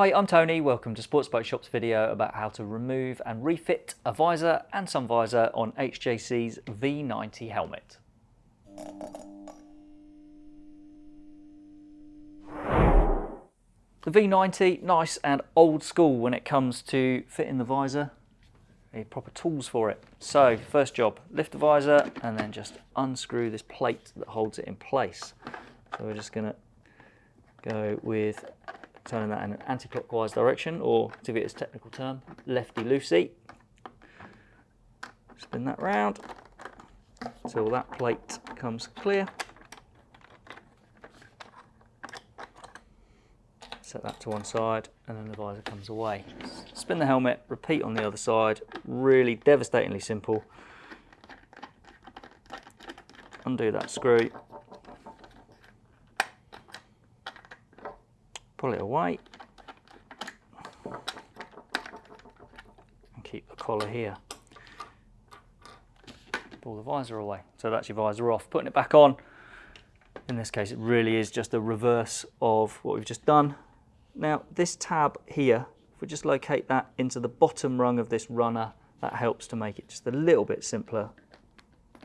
Hi, I'm Tony. Welcome to Sports Bike Shop's video about how to remove and refit a visor and sun visor on HJC's V90 helmet. The V90, nice and old school when it comes to fitting the visor. Need proper tools for it. So, first job, lift the visor and then just unscrew this plate that holds it in place. So we're just gonna go with turning that in an anti-clockwise direction, or to give it its technical term, lefty-loosey. Spin that round until that plate comes clear. set that to one side and then the visor comes away. Spin the helmet, repeat on the other side, really devastatingly simple. Undo that screw, pull it away and keep the collar here. Pull the visor away. So that's your visor off. Putting it back on, in this case it really is just a reverse of what we've just done. Now this tab here, if we just locate that into the bottom rung of this runner, that helps to make it just a little bit simpler.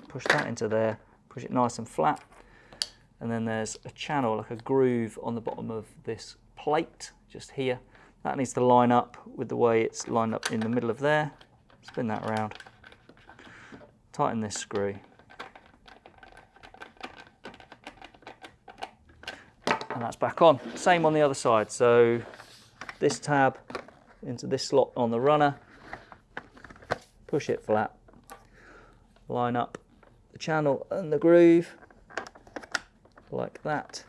Push that into there, push it nice and flat. And then there's a channel, like a groove on the bottom of this plate, just here. That needs to line up with the way it's lined up in the middle of there. Spin that around. Tighten this screw. and that's back on. Same on the other side. So this tab into this slot on the runner, push it flat, line up the channel and the groove like that,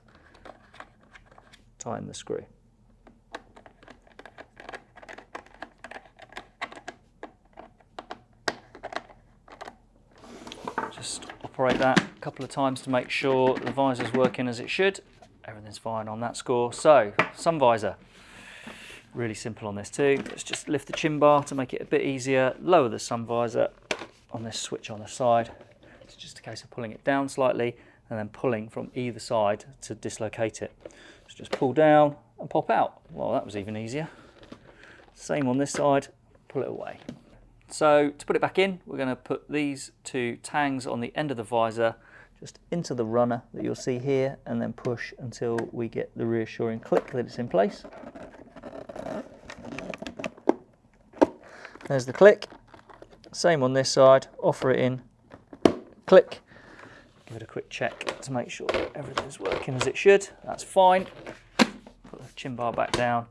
tighten the screw. Just operate that a couple of times to make sure the visor's working as it should everything's fine on that score. So, sun visor. Really simple on this too. Let's just lift the chin bar to make it a bit easier. Lower the sun visor on this switch on the side. It's just a case of pulling it down slightly and then pulling from either side to dislocate it. So just pull down and pop out. Well, that was even easier. Same on this side, pull it away. So to put it back in, we're going to put these two tangs on the end of the visor just into the runner that you'll see here and then push until we get the reassuring click that it's in place. There's the click. Same on this side, offer it in, click. Give it a quick check to make sure that everything's working as it should. That's fine. Put the chin bar back down.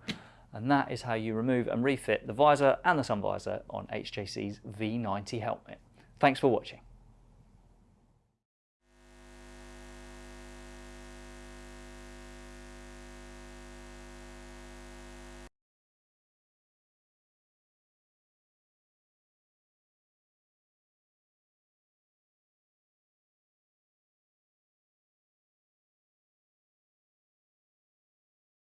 And that is how you remove and refit the visor and the sun visor on HJC's V90 helmet. Thanks for watching.